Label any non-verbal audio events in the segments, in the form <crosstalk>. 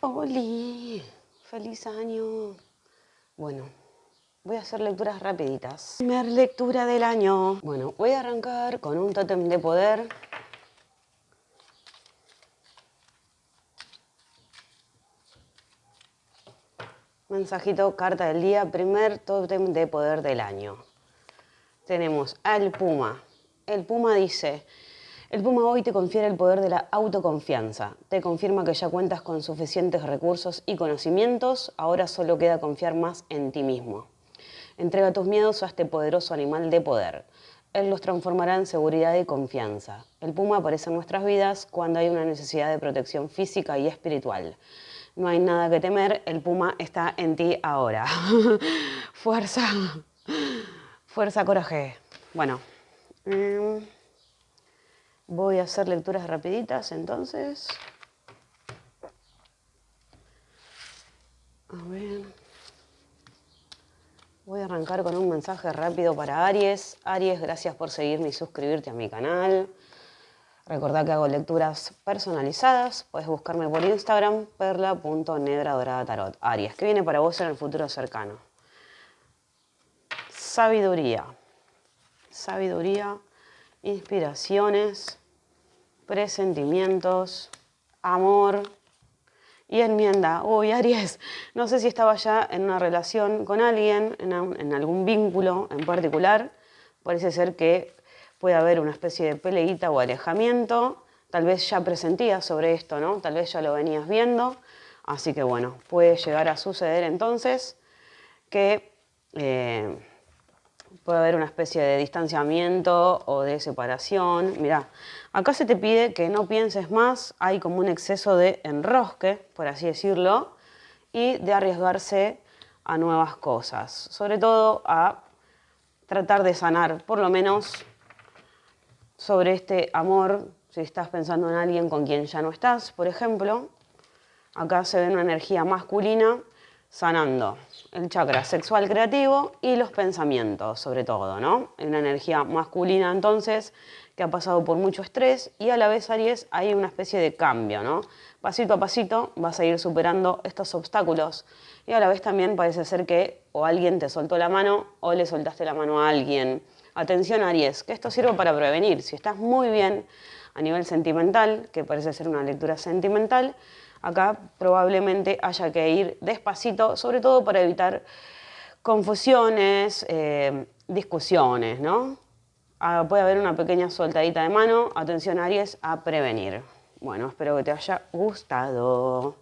¡Holi! ¡Feliz año! Bueno, voy a hacer lecturas rapiditas. Primer lectura del año. Bueno, voy a arrancar con un tótem de poder. Mensajito, carta del día, primer tótem de poder del año. Tenemos al Puma. El Puma dice, el Puma hoy te confiere el poder de la autoconfianza. Te confirma que ya cuentas con suficientes recursos y conocimientos, ahora solo queda confiar más en ti mismo. Entrega tus miedos a este poderoso animal de poder. Él los transformará en seguridad y confianza. El Puma aparece en nuestras vidas cuando hay una necesidad de protección física y espiritual. No hay nada que temer, el Puma está en ti ahora. <laughs> Fuerza, fuerza, coraje. Bueno. Em, Voy a hacer lecturas rapiditas entonces. A ver. Voy a arrancar con un mensaje rápido para Aries. Aries, gracias por seguirme y suscribirte a mi canal. Recordá que hago lecturas personalizadas. Puedes buscarme por Instagram, perla.nedradoradtarot. Aries, ¿qué viene para vos en el futuro cercano? Sabiduría. Sabiduría inspiraciones, presentimientos, amor y enmienda. Uy, Aries, no sé si estaba ya en una relación con alguien, en, algún vínculo en particular. Parece ser que puede haber una especie de peleita o alejamiento. Tal vez ya presentías sobre esto, ¿no? Tal vez ya lo venías viendo. Así que bueno, puede llegar a suceder entonces que eh, puede haber una especie de distanciamiento o de separación. Mira, acá se te pide que no pienses más, hay como un exceso de enrosque, por así decirlo, y de arriesgarse a nuevas cosas, sobre todo a tratar de sanar, por lo menos sobre este amor, si estás pensando en alguien con quien ya no estás, por ejemplo, acá se ve una energía masculina sanando el chakra sexual creativo y los pensamientos, sobre todo, ¿no? Una energía masculina, entonces, que ha pasado por mucho estrés y a la vez, Aries, hay una especie de cambio, ¿no? Pasito a pasito vas a ir superando estos obstáculos y a la vez también parece ser que o alguien te soltó la mano o le soltaste la mano a alguien. Atención, Aries, que esto sirve para prevenir. Si estás muy bien a nivel sentimental, que parece ser una lectura sentimental, Acá probablemente haya que ir despacito, sobre todo para evitar confusiones, eh, discusiones, ¿no? Ah, puede haber una pequeña soltadita de mano. Atención Aries, a prevenir. Bueno, espero que te haya gustado.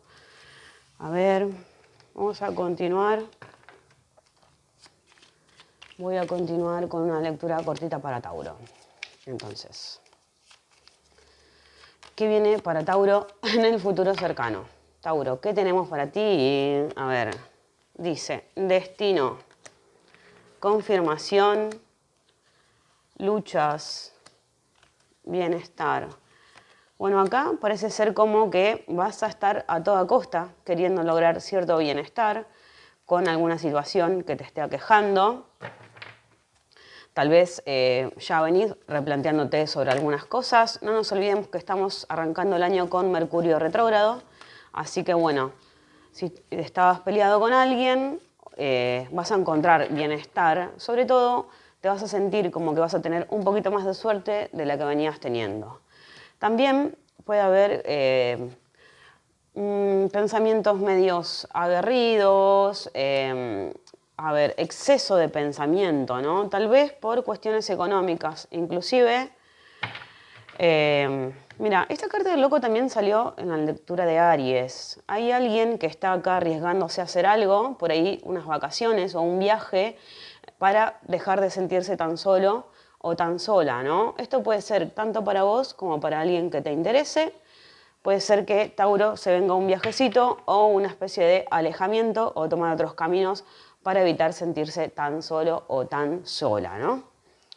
A ver, vamos a continuar. Voy a continuar con una lectura cortita para Tauro. Entonces... ¿Qué viene para Tauro <laughs> en el futuro cercano? Tauro, ¿qué tenemos para ti? A ver, dice, destino, confirmación, luchas, bienestar. Bueno, acá parece ser como que vas a estar a toda costa queriendo lograr cierto bienestar con alguna situación que te esté aquejando. Tal vez eh, ya venís replanteándote sobre algunas cosas. No nos olvidemos que estamos arrancando el año con Mercurio retrógrado. Así que bueno, si estabas peleado con alguien, eh, vas a encontrar bienestar. Sobre todo, te vas a sentir como que vas a tener un poquito más de suerte de la que venías teniendo. También puede haber eh, mm, pensamientos medios aguerridos, a ver, exceso de pensamiento, ¿no? Tal vez por cuestiones económicas, inclusive... Eh, mira, esta carta del loco también salió en la lectura de Aries. Hay alguien que está acá arriesgándose a hacer algo, por ahí unas vacaciones o un viaje, para dejar de sentirse tan solo o tan sola, ¿no? Esto puede ser tanto para vos como para alguien que te interese. Puede ser que Tauro se venga un viajecito o una especie de alejamiento o tomar otros caminos para evitar sentirse tan solo o tan sola, ¿no?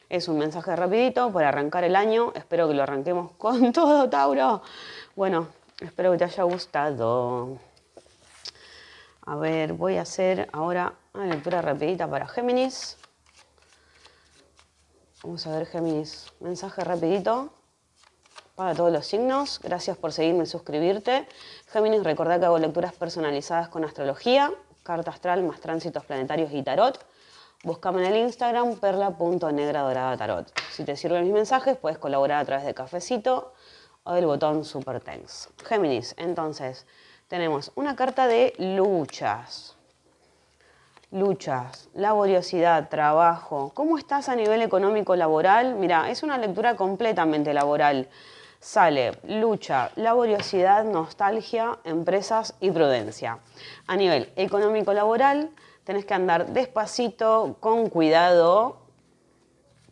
Es un mensaje rapidito para arrancar el año. Espero que lo arranquemos <laughs> con todo, Tauro. Bueno, espero que te haya gustado. A ver, voy a hacer ahora una lectura rapidita para Géminis. Vamos a ver, Géminis. Mensaje rapidito para todos los signos. Gracias por seguirme y suscribirte. Géminis, recordá que hago lecturas personalizadas con astrología, carta astral más tránsitos planetarios y tarot. Búscame en el Instagram perla.negradorada Si te sirven mis mensajes, puedes colaborar a través de Cafecito o del botón Super Thanks. Géminis, entonces, tenemos una carta de luchas. Luchas, laboriosidad, trabajo. ¿Cómo estás a nivel económico laboral? Mira, es una lectura completamente laboral. Sale lucha, laboriosidad, nostalgia, empresas y prudencia. A nivel económico laboral, tenés que andar despacito, con cuidado,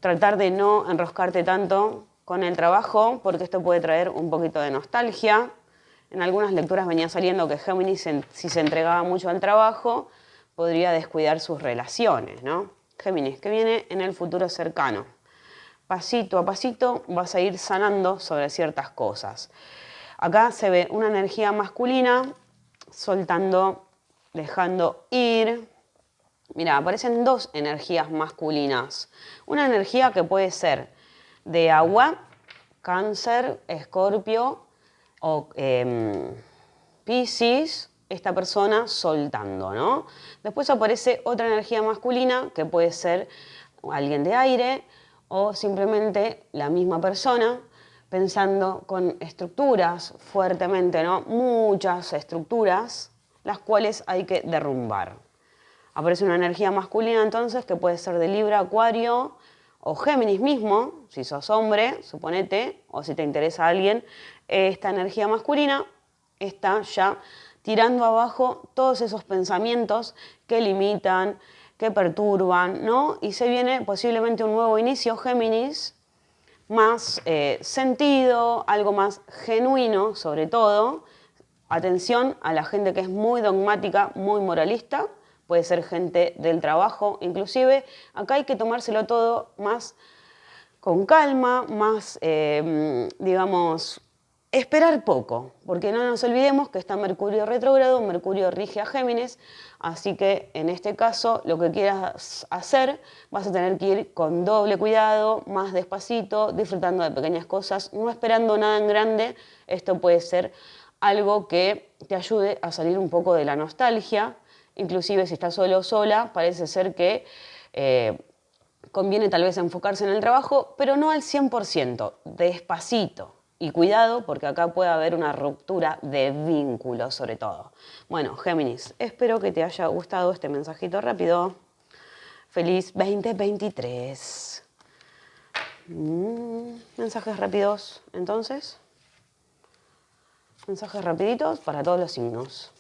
tratar de no enroscarte tanto con el trabajo, porque esto puede traer un poquito de nostalgia. En algunas lecturas venía saliendo que Géminis, si se entregaba mucho al trabajo, podría descuidar sus relaciones, ¿no? Géminis, que viene en el futuro cercano. Pasito a pasito vas a ir sanando sobre ciertas cosas. Acá se ve una energía masculina soltando, dejando ir. Mira, aparecen dos energías masculinas. Una energía que puede ser de agua, cáncer, escorpio o eh, piscis, esta persona soltando, ¿no? Después aparece otra energía masculina que puede ser alguien de aire o simplemente la misma persona pensando con estructuras fuertemente, ¿no? Muchas estructuras, las cuales hay que derrumbar. Aparece una energía masculina entonces que puede ser de Libra, Acuario o Géminis mismo, si sos hombre, suponete, o si te interesa alguien, esta energía masculina está ya tirando abajo todos esos pensamientos que limitan, que perturban, ¿no? Y se viene posiblemente un nuevo inicio, Géminis, más eh, sentido, algo más genuino sobre todo. Atención a la gente que es muy dogmática, muy moralista, puede ser gente del trabajo inclusive. Acá hay que tomárselo todo más con calma, más, eh, digamos, Esperar poco, porque no nos olvidemos que está Mercurio retrógrado, Mercurio rige a Géminis, así que en este caso lo que quieras hacer vas a tener que ir con doble cuidado, más despacito, disfrutando de pequeñas cosas, no esperando nada en grande. Esto puede ser algo que te ayude a salir un poco de la nostalgia, inclusive si estás solo o sola, parece ser que eh, conviene tal vez enfocarse en el trabajo, pero no al 100%, despacito y cuidado porque acá puede haber una ruptura de vínculos sobre todo. Bueno, Géminis, espero que te haya gustado este mensajito rápido. Feliz 2023. Mm, mensajes rápidos, entonces. Mensajes rapiditos para todos los signos.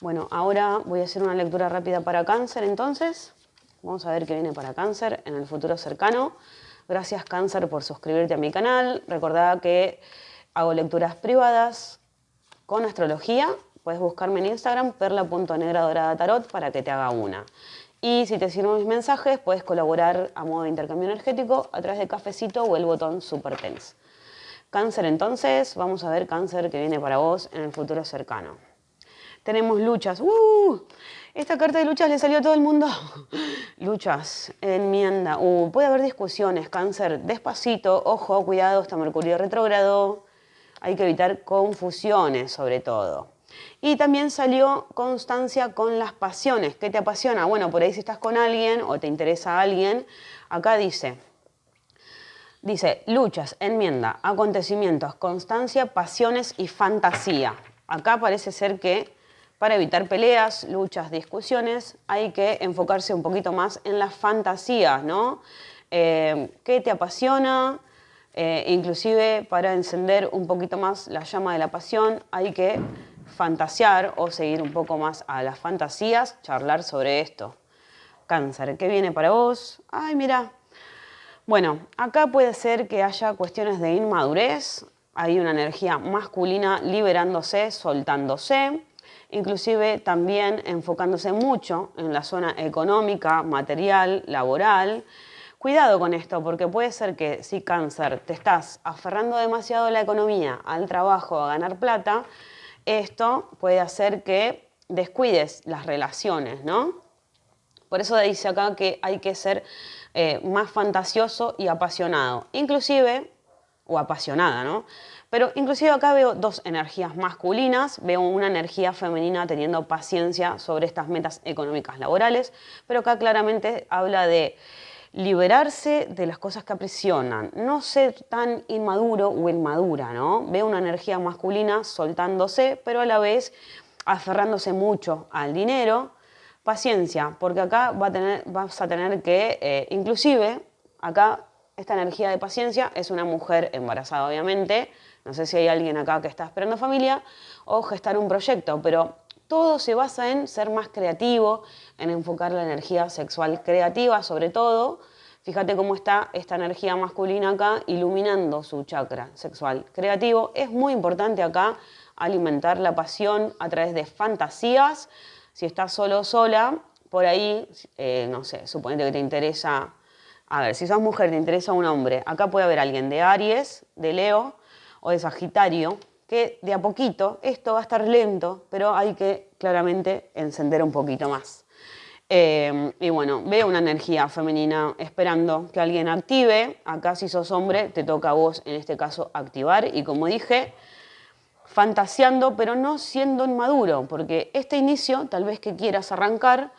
Bueno, ahora voy a hacer una lectura rápida para cáncer, entonces. Vamos a ver qué viene para cáncer en el futuro cercano. Gracias Cáncer por suscribirte a mi canal. Recordá que hago lecturas privadas con astrología. Puedes buscarme en Instagram perla.negradoradatarot para que te haga una. Y si te sirven mis mensajes, puedes colaborar a modo de intercambio energético a través de Cafecito o el botón Super Tense. Cáncer entonces, vamos a ver cáncer que viene para vos en el futuro cercano. Tenemos luchas. ¡Uh! Esta carta de luchas le salió a todo el mundo. <laughs> luchas, enmienda. Uh, puede haber discusiones, cáncer, despacito, ojo, cuidado, está Mercurio retrógrado. Hay que evitar confusiones sobre todo. Y también salió constancia con las pasiones. ¿Qué te apasiona? Bueno, por ahí si estás con alguien o te interesa alguien, acá dice, dice luchas, enmienda, acontecimientos, constancia, pasiones y fantasía. Acá parece ser que para evitar peleas, luchas, discusiones, hay que enfocarse un poquito más en las fantasías, ¿no? Eh, ¿Qué te apasiona? Eh, inclusive para encender un poquito más la llama de la pasión hay que fantasear o seguir un poco más a las fantasías, charlar sobre esto. Cáncer, ¿qué viene para vos? Ay, mira. Bueno, acá puede ser que haya cuestiones de inmadurez, hay una energía masculina liberándose, soltándose inclusive también enfocándose mucho en la zona económica, material, laboral. Cuidado con esto, porque puede ser que si cáncer te estás aferrando demasiado a la economía, al trabajo, a ganar plata, esto puede hacer que descuides las relaciones, ¿no? Por eso dice acá que hay que ser eh, más fantasioso y apasionado. Inclusive, o apasionada, ¿no? Pero inclusive acá veo dos energías masculinas, veo una energía femenina teniendo paciencia sobre estas metas económicas laborales, pero acá claramente habla de liberarse de las cosas que aprisionan, no ser tan inmaduro o inmadura, ¿no? Veo una energía masculina soltándose, pero a la vez aferrándose mucho al dinero. Paciencia, porque acá va a tener, vas a tener que, eh, inclusive, acá esta energía de paciencia es una mujer embarazada, obviamente, no sé si hay alguien acá que está esperando familia o gestar un proyecto, pero todo se basa en ser más creativo, en enfocar la energía sexual creativa sobre todo. Fíjate cómo está esta energía masculina acá iluminando su chakra sexual creativo. Es muy importante acá alimentar la pasión a través de fantasías. Si estás solo o sola, por ahí, eh, no sé, suponete que te interesa, a ver, si sos mujer, te interesa un hombre, acá puede haber alguien de Aries, de Leo, o de Sagitario, que de a poquito, esto va a estar lento, pero hay que claramente encender un poquito más. Eh, y bueno, veo una energía femenina esperando que alguien active. Acá si sos hombre, te toca a vos en este caso activar. Y como dije, fantaseando, pero no siendo inmaduro, porque este inicio, tal vez que quieras arrancar,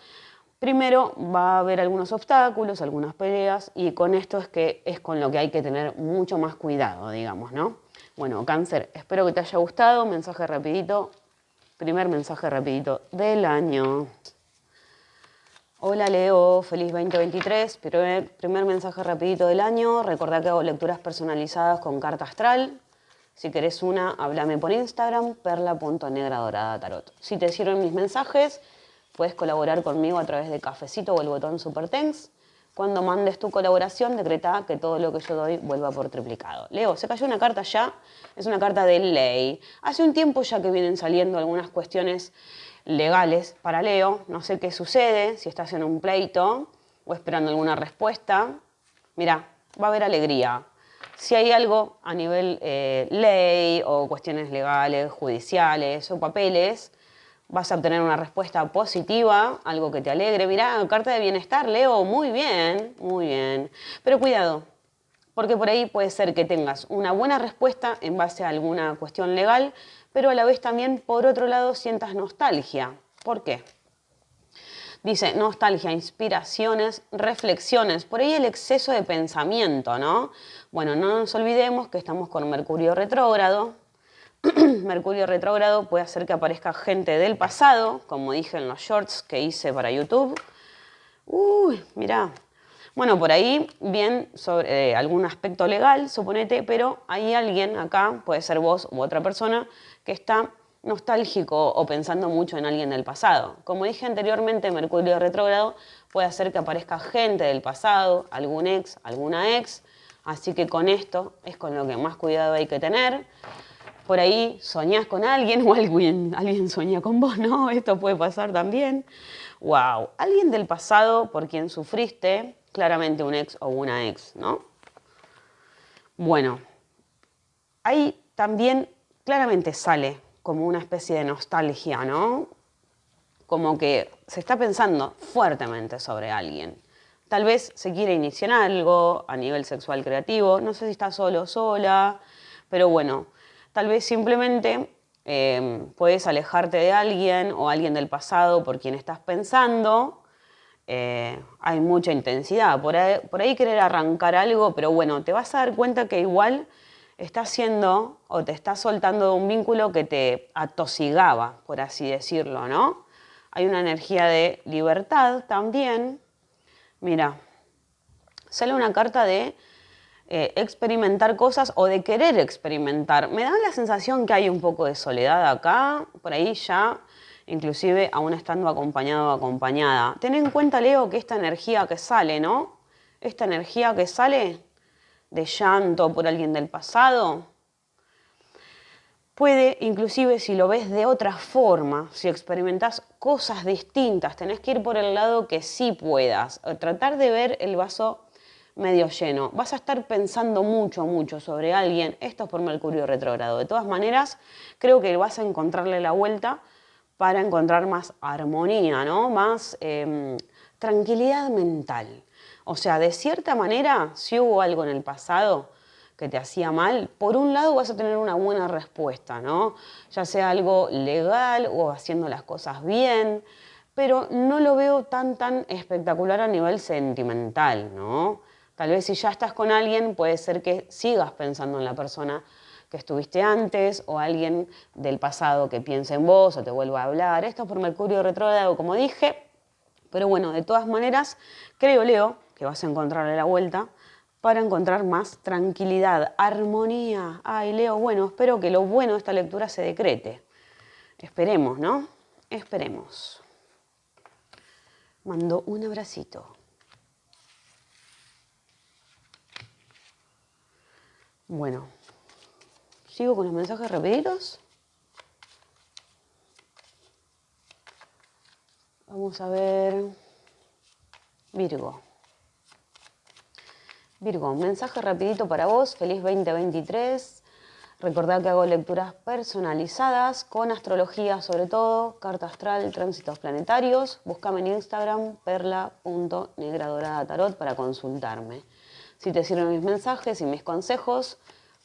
primero va a haber algunos obstáculos, algunas peleas, y con esto es que es con lo que hay que tener mucho más cuidado, digamos, ¿no? Bueno, cáncer, espero que te haya gustado. Mensaje rapidito. Primer mensaje rapidito del año. Hola Leo, feliz 2023. Primer, primer mensaje rapidito del año. Recordá que hago lecturas personalizadas con carta astral. Si querés una, háblame por Instagram, perla.negradorada tarot. Si te sirven mis mensajes, puedes colaborar conmigo a través de Cafecito o el botón Super Thanks. Cuando mandes tu colaboración, decreta que todo lo que yo doy vuelva por triplicado. Leo, se cayó una carta ya, es una carta de ley. Hace un tiempo ya que vienen saliendo algunas cuestiones legales para Leo. No sé qué sucede, si estás en un pleito o esperando alguna respuesta. Mira, va a haber alegría. Si hay algo a nivel eh, ley o cuestiones legales, judiciales o papeles, vas a obtener una respuesta positiva, algo que te alegre. Mirá, carta de bienestar, Leo, muy bien, muy bien. Pero cuidado, porque por ahí puede ser que tengas una buena respuesta en base a alguna cuestión legal, pero a la vez también, por otro lado, sientas nostalgia. ¿Por qué? Dice, nostalgia, inspiraciones, reflexiones, por ahí el exceso de pensamiento, ¿no? Bueno, no nos olvidemos que estamos con Mercurio retrógrado, <clears throat> Mercurio retrógrado puede hacer que aparezca gente del pasado, como dije en los shorts que hice para YouTube. Uy, mirá. Bueno, por ahí bien sobre eh, algún aspecto legal, suponete, pero hay alguien acá, puede ser vos u otra persona, que está nostálgico o pensando mucho en alguien del pasado. Como dije anteriormente, Mercurio retrógrado puede hacer que aparezca gente del pasado, algún ex, alguna ex, así que con esto es con lo que más cuidado hay que tener por ahí soñás con alguien o alguien, alguien con vos, ¿no? <laughs> Esto puede pasar también. ¡Wow! Alguien del pasado por quien sufriste, claramente un ex o una ex, ¿no? Bueno, ahí también claramente sale como una especie de nostalgia, ¿no? Como que se está pensando fuertemente sobre alguien. Tal vez se quiere iniciar algo a nivel sexual creativo, no sé si está solo o sola, pero bueno, Tal vez simplemente em, puedes alejarte de alguien o alguien del pasado por quien estás pensando. Eh, hay mucha intensidad. Por ahí, querer arrancar algo, pero bueno, te vas a dar cuenta que igual estás haciendo o te estás soltando un vínculo que te atosigaba, por así decirlo, ¿no? Hay una energía de libertad también. Mira, sale una carta de eh, experimentar cosas o de querer experimentar. Me da la sensación que hay un poco de soledad acá, por ahí ya, inclusive aún estando acompañado o acompañada. Ten en cuenta, Leo, que esta energía que sale, ¿no? Esta energía que sale de llanto por alguien del pasado, puede, inclusive si lo ves de otra forma, si experimentas cosas distintas, tenés que ir por el lado que sí puedas, tratar de ver el vaso medio lleno. Vas a estar pensando mucho, mucho sobre alguien. Esto es por Mercurio retrógrado. De todas maneras, creo que vas a encontrarle la vuelta para encontrar más armonía, ¿no? Más em, tranquilidad mental. O sea, de cierta manera, si hubo algo en el pasado que que te hacía mal, por un lado vas a tener una buena respuesta, ¿no? Ya sea algo legal o haciendo las cosas bien, pero no lo veo tan, tan espectacular a nivel sentimental, ¿no? Tal vez si ya estás con alguien, puede ser que sigas pensando en la persona que estuviste antes o alguien del pasado que piense en vos o te vuelva a hablar. Esto es por Mercurio retrógrado, como dije, pero bueno, de todas maneras, creo, Leo, que vas a encontrarle la vuelta para encontrar más tranquilidad, armonía. Ay, Leo, bueno, espero que lo bueno de esta lectura se decrete. Esperemos, ¿no? Esperemos. Mando un abracito. Bueno, sigo con los mensajes rapiditos. Vamos a ver. Virgo. Virgo, mensaje rapidito para vos. Feliz 2023. Recordad que hago lecturas personalizadas con astrología sobre todo, carta astral, tránsitos planetarios. Búscame en Instagram perla.negradorada para consultarme. Si te sirven mis mensajes y mis consejos,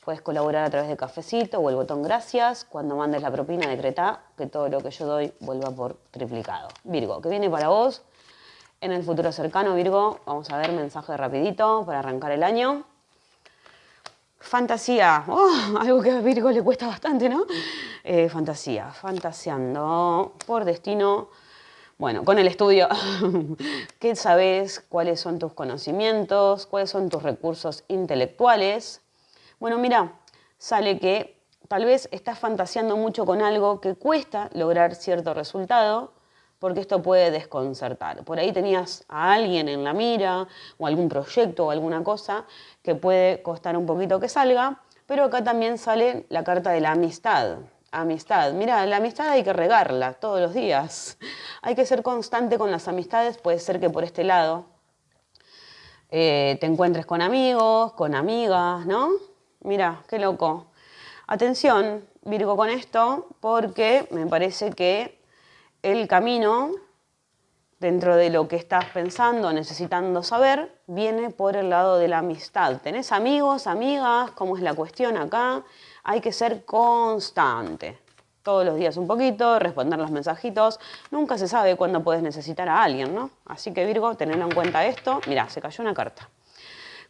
puedes colaborar a través de Cafecito o el botón Gracias. Cuando mandes la propina, decreta que todo lo que yo doy vuelva por triplicado. Virgo, ¿qué viene para vos? En el futuro cercano, Virgo, vamos a ver mensaje rapidito para arrancar el año. Fantasía, oh, algo que a Virgo le cuesta bastante, ¿no? Eh, fantasía, fantaseando por destino bueno, con el estudio, <laughs> ¿qué sabes? ¿Cuáles son tus conocimientos? ¿Cuáles son tus recursos intelectuales? Bueno, mira, sale que tal vez estás fantaseando mucho con algo que cuesta lograr cierto resultado, porque esto puede desconcertar. Por ahí tenías a alguien en la mira, o algún proyecto o alguna cosa que puede costar un poquito que salga, pero acá también sale la carta de la amistad amistad. Mira, la amistad hay que regarla todos los días. Hay que ser constante con las amistades. Puede ser que por este lado eh, te encuentres con amigos, con amigas, ¿no? Mira, qué loco. Atención, Virgo, con esto, porque me parece que el camino dentro de lo que estás pensando, necesitando saber, viene por el lado de la amistad. ¿Tenés amigos, amigas? ¿Cómo es la cuestión acá? Hay que ser constante. Todos los días un poquito, responder los mensajitos. Nunca se sabe cuándo puedes necesitar a alguien, ¿no? Así que Virgo, tened en cuenta esto. Mira, se cayó una carta.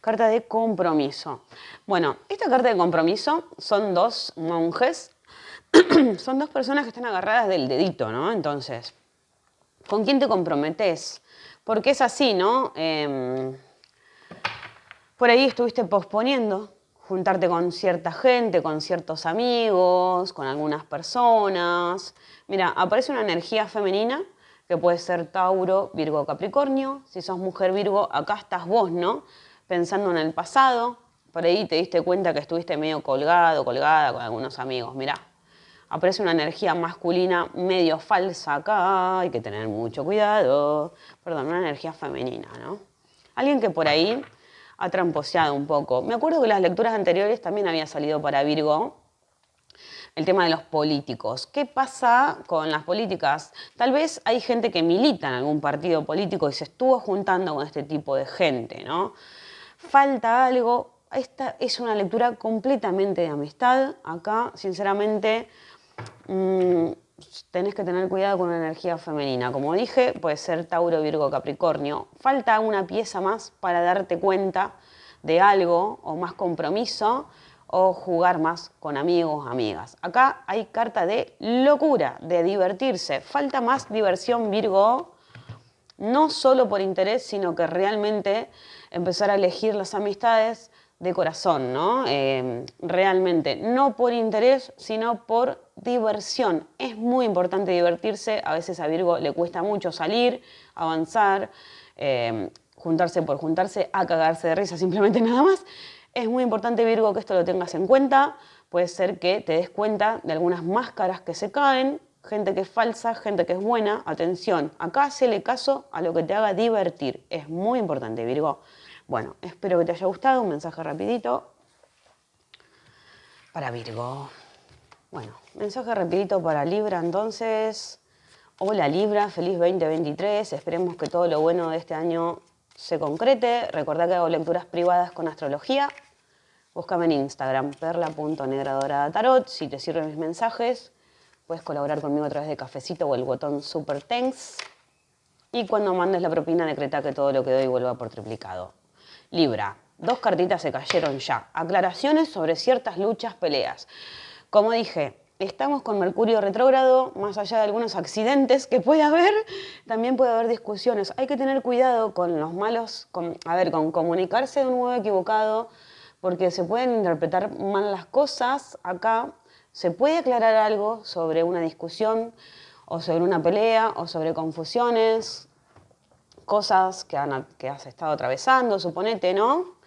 Carta de compromiso. Bueno, esta carta de compromiso son dos monjes. <clears throat> son dos personas que están agarradas del dedito, ¿no? Entonces, ¿con quién te comprometes? Porque es así, ¿no? Em, por ahí estuviste posponiendo juntarte con cierta gente, con ciertos amigos, con algunas personas. Mira, aparece una energía femenina que puede ser Tauro, Virgo, Capricornio. Si sos mujer Virgo, acá estás vos, ¿no? Pensando en el pasado. Por ahí te diste cuenta que estuviste medio colgado, colgada con algunos amigos. Mira, aparece una energía masculina medio falsa acá. Hay que tener mucho cuidado. Perdón, una energía femenina, ¿no? Alguien que por ahí ha tramposeado un poco. Me acuerdo que las lecturas anteriores también había salido para Virgo el tema de los políticos. ¿Qué pasa con las políticas? Tal vez hay gente que milita en algún partido político y se estuvo juntando con este tipo de gente, ¿no? Falta algo. Esta es una lectura completamente de amistad. Acá, sinceramente, mm, tenés que tener cuidado con la energía femenina. Como dije, puede ser Tauro, Virgo, Capricornio. Falta una pieza más para darte cuenta de algo o más compromiso o jugar más con amigos, amigas. Acá hay carta de locura, de divertirse. Falta más diversión, Virgo, no solo por interés, sino que realmente empezar a elegir las amistades de corazón, ¿no? Eh, realmente, no por interés, sino por diversión. Es muy importante divertirse, a veces a Virgo le cuesta mucho salir, avanzar, eh, juntarse por juntarse, a cagarse de risa, <laughs> simplemente nada más. Es muy importante, Virgo, que esto lo tengas en cuenta. Puede ser que te des cuenta de algunas máscaras que se caen, gente que es falsa, gente que es buena. Atención, acá hacele caso a lo que te haga divertir. Es muy importante, Virgo. Bueno, espero que te haya gustado. Un mensaje rapidito para Virgo. Bueno, mensaje rapidito para Libra entonces. Hola Libra, feliz 2023. Esperemos que todo lo bueno de este año se concrete. Recordad que hago lecturas privadas con astrología. Búscame en Instagram, perla.negradoradatarot. Si te sirven mis mensajes, puedes colaborar conmigo a través de cafecito o el botón Super Thanks. Y cuando mandes la propina, decreta que todo lo que doy vuelva por triplicado. Libra, dos cartitas se cayeron ya. Aclaraciones sobre ciertas luchas, peleas. Como dije, estamos con Mercurio retrógrado, más allá de algunos accidentes que puede haber, también puede haber discusiones. Hay que tener cuidado con los malos, a ver, con comunicarse de un modo equivocado, porque se pueden interpretar mal las cosas. Acá se puede aclarar algo sobre una discusión, o sobre una pelea, o sobre confusiones, cosas que, que has estado atravesando, suponete, ¿no?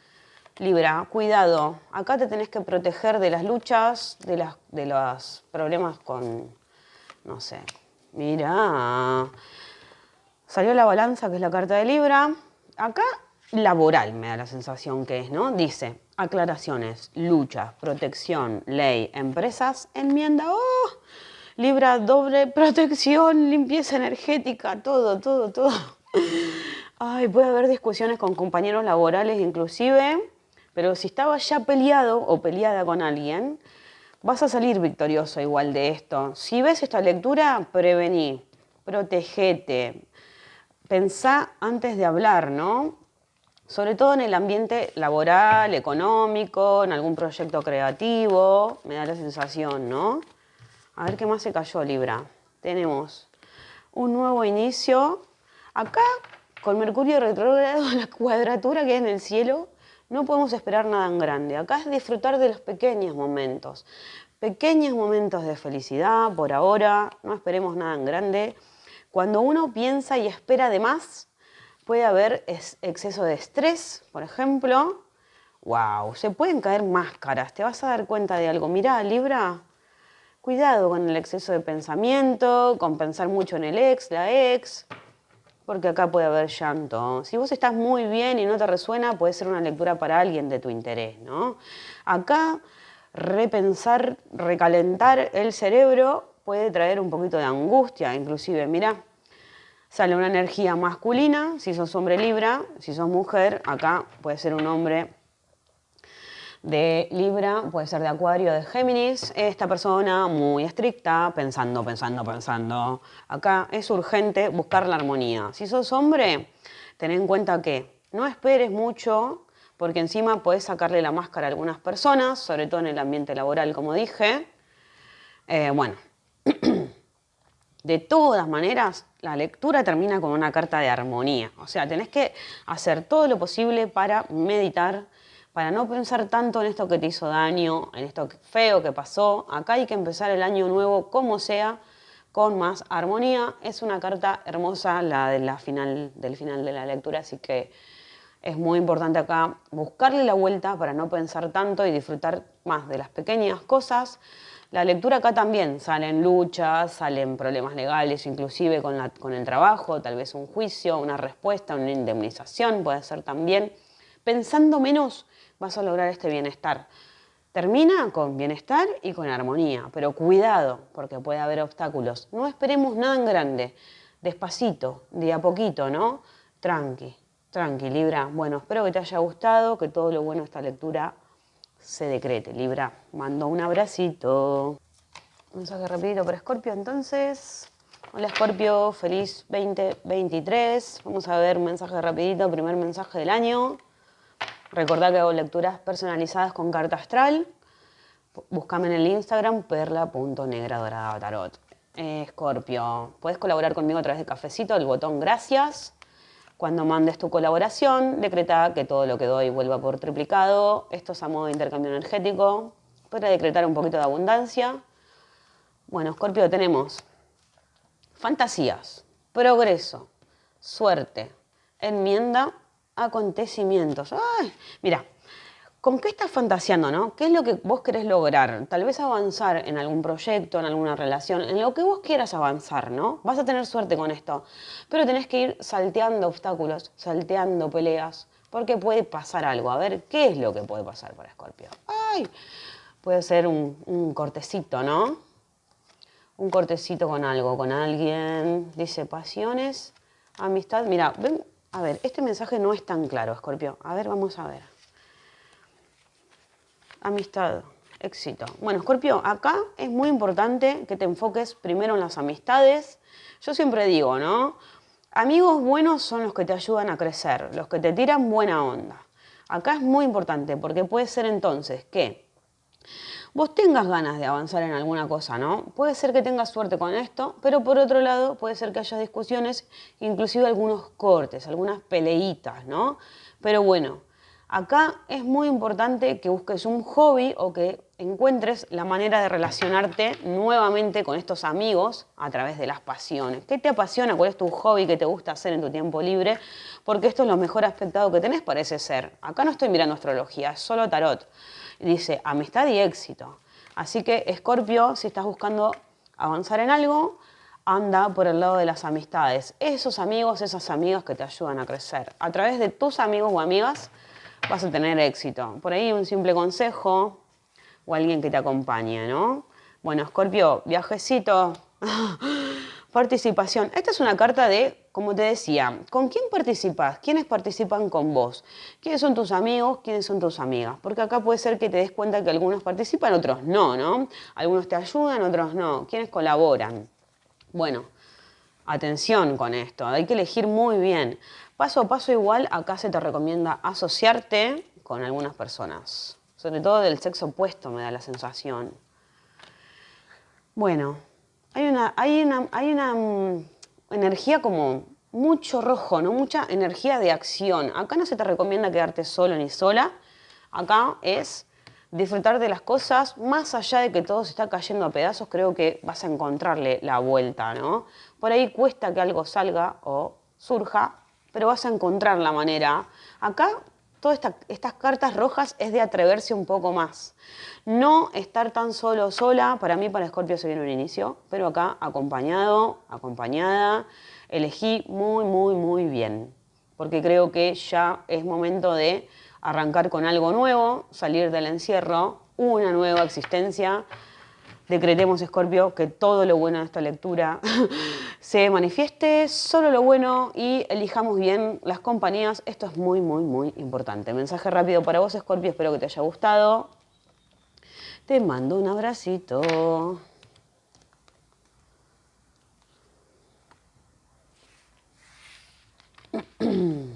Libra, cuidado, acá te tenés que proteger de las luchas, de, las, de los problemas con, no sé, mira, salió la balanza, que es la carta de Libra, acá laboral me da la sensación que es, ¿no? Dice, aclaraciones, luchas, protección, ley, empresas, enmienda, ¡oh! Libra, doble protección, limpieza energética, todo, todo, todo. Ay, puede haber discusiones con compañeros laborales inclusive, pero si estabas ya peleado o peleada con alguien, vas a salir victorioso igual de esto. Si ves esta lectura, prevení, protegete, pensá antes de hablar, ¿no? Sobre todo en el ambiente laboral, económico, en algún proyecto creativo, me da la sensación, ¿no? A ver qué más se cayó, Libra. Tenemos un nuevo inicio. Acá, con Mercurio retrógrado, <laughs> la cuadratura que hay en el cielo, no podemos esperar nada en grande. Acá es disfrutar de los pequeños momentos. Pequeños momentos de felicidad por ahora, no esperemos nada en grande. Cuando uno piensa y espera de más, puede haber exceso de estrés, por ejemplo. ¡Wow! Se pueden caer máscaras, te vas a dar cuenta de algo. Mirá, Libra, Cuidado con el exceso de pensamiento, con pensar mucho en el ex, la ex, porque acá puede haber llanto. Si vos estás muy bien y no te resuena, puede ser una lectura para alguien de tu interés, ¿no? Acá repensar, recalentar el cerebro puede traer un poquito de angustia, inclusive, mira, sale una energía masculina, si sos hombre libra, si sos mujer, acá puede ser un hombre de Libra, puede ser de Acuario, de Géminis. Esta persona muy estricta, pensando, pensando, pensando. Acá es urgente buscar la armonía. Si sos hombre, ten en cuenta que no esperes mucho, porque encima puedes sacarle la máscara a algunas personas, sobre todo en el ambiente laboral, como dije. Eh, bueno, <clears throat> de todas maneras, la lectura termina con una carta de armonía. O sea, tenés que hacer todo lo posible para meditar, para no pensar tanto en esto que te hizo daño, en esto feo que pasó. Acá hay que empezar el año nuevo como sea, con más armonía. Es una carta hermosa la, de la final, del final de la lectura, así que es muy importante acá buscarle la vuelta para no pensar tanto y disfrutar más de las pequeñas cosas. La lectura acá también salen luchas, salen problemas legales, inclusive con, la, con el trabajo, tal vez un juicio, una respuesta, una indemnización, puede ser también. Pensando menos vas a lograr este bienestar. Termina con bienestar y con armonía, pero cuidado, porque puede haber obstáculos. No esperemos nada en grande, despacito, de a poquito, ¿no? Tranqui, tranqui, Libra. Bueno, espero que te haya gustado, que todo lo bueno de esta lectura se decrete. Libra, mando un abracito. Mensaje rapidito para Scorpio, entonces. Hola Scorpio, feliz 2023. Vamos a ver mensaje rapidito, primer mensaje del año. Recordad que hago lecturas personalizadas con carta astral. Búscame en el Instagram perla.negradoradavatarot. Escorpio, puedes colaborar conmigo a través de cafecito, el botón gracias. Cuando mandes tu colaboración, decreta que todo lo que doy vuelva por triplicado. Esto es a modo de intercambio energético. Para decretar un poquito de abundancia. Bueno, Escorpio, tenemos fantasías, progreso, suerte, enmienda acontecimientos. Ay, mira, ¿con qué estás fantaseando, no? ¿Qué es lo que vos querés lograr? Tal vez avanzar en algún proyecto, en alguna relación, en lo que vos quieras avanzar, ¿no? Vas a tener suerte con esto, pero tenés que ir salteando obstáculos, salteando peleas, porque puede pasar algo. A ver, ¿qué es lo que puede pasar para Escorpio? Ay, puede ser un, un cortecito, ¿no? Un cortecito con algo, con alguien. Dice pasiones, amistad. Mira, ven, a ver, este mensaje no es tan claro, Escorpio. A ver, vamos a ver. Amistad, éxito. Bueno, Scorpio, acá es muy importante que te enfoques primero en las amistades. Yo siempre digo, ¿no? Amigos buenos son los que te ayudan a crecer, los que te tiran buena onda. Acá es muy importante porque puede ser entonces que vos tengas ganas de avanzar en alguna cosa, ¿no? Puede ser que tengas suerte con esto, pero por otro lado puede ser que haya discusiones, inclusive algunos cortes, algunas peleitas, ¿no? Pero bueno, acá es muy importante que busques un hobby o que encuentres la manera de relacionarte nuevamente con estos amigos a través de las pasiones. ¿Qué te apasiona? ¿Cuál es tu hobby que te gusta hacer en tu tiempo libre? Porque esto es lo mejor aspectado que tenés, parece ser. Acá no estoy mirando astrología, es solo tarot dice amistad y éxito. Así que Escorpio, si estás buscando avanzar en algo, anda por el lado de las amistades. Esos amigos, esas amigas que te ayudan a crecer. A través de tus amigos o amigas vas a tener éxito. Por ahí un simple consejo o alguien que te acompañe, ¿no? Bueno, Escorpio, viajecito. <laughs> Participación. Esta es una carta de, como te decía, ¿con quién participas? ¿Quiénes participan con vos? ¿Quiénes son tus amigos? ¿Quiénes son tus amigas? Porque acá puede ser que te des cuenta que algunos participan, otros no, ¿no? Algunos te ayudan, otros no. ¿Quiénes colaboran? Bueno, atención con esto, hay que elegir muy bien. Paso a paso igual, acá se te recomienda asociarte con algunas personas. Sobre todo del sexo opuesto me da la sensación. Bueno, hay una, hay una, hay una mm, energía como mucho rojo, ¿no? Mucha energía de acción. Acá no se te recomienda quedarte solo ni sola. Acá es disfrutar de las cosas, más allá de que todo se está cayendo a pedazos, creo que vas a encontrarle la vuelta, ¿no? Por ahí cuesta que algo salga o surja, pero vas a encontrar la manera. Acá todas estas cartas rojas es de atreverse un poco más. No estar tan solo sola, para mí para Escorpio se viene un inicio, pero acá acompañado, acompañada, elegí muy, muy, muy bien, porque creo que ya es momento de arrancar con algo nuevo, salir del encierro, una nueva existencia, decretemos, Escorpio, que todo lo bueno de esta lectura <laughs> se manifieste, solo lo bueno y elijamos bien las compañías. Esto es muy, muy, muy importante. Mensaje rápido para vos, Escorpio, espero que te haya gustado. Te mando un abracito. <clears throat>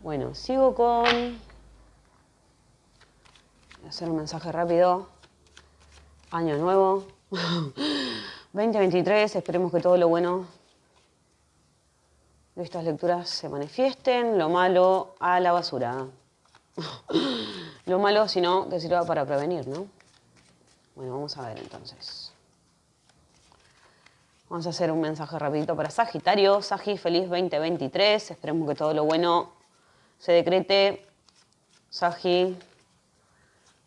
Bueno, sigo con hacer un mensaje rápido. Año nuevo. <laughs> 2023, esperemos que todo lo bueno de estas lecturas se manifiesten, lo malo a la basura. <laughs> lo malo, si no, que sirva para prevenir, ¿no? Bueno, vamos a ver entonces. Vamos a hacer un mensaje rapidito para Sagitario. Sagi, feliz 2023. Esperemos que todo lo bueno se decrete. Sagi,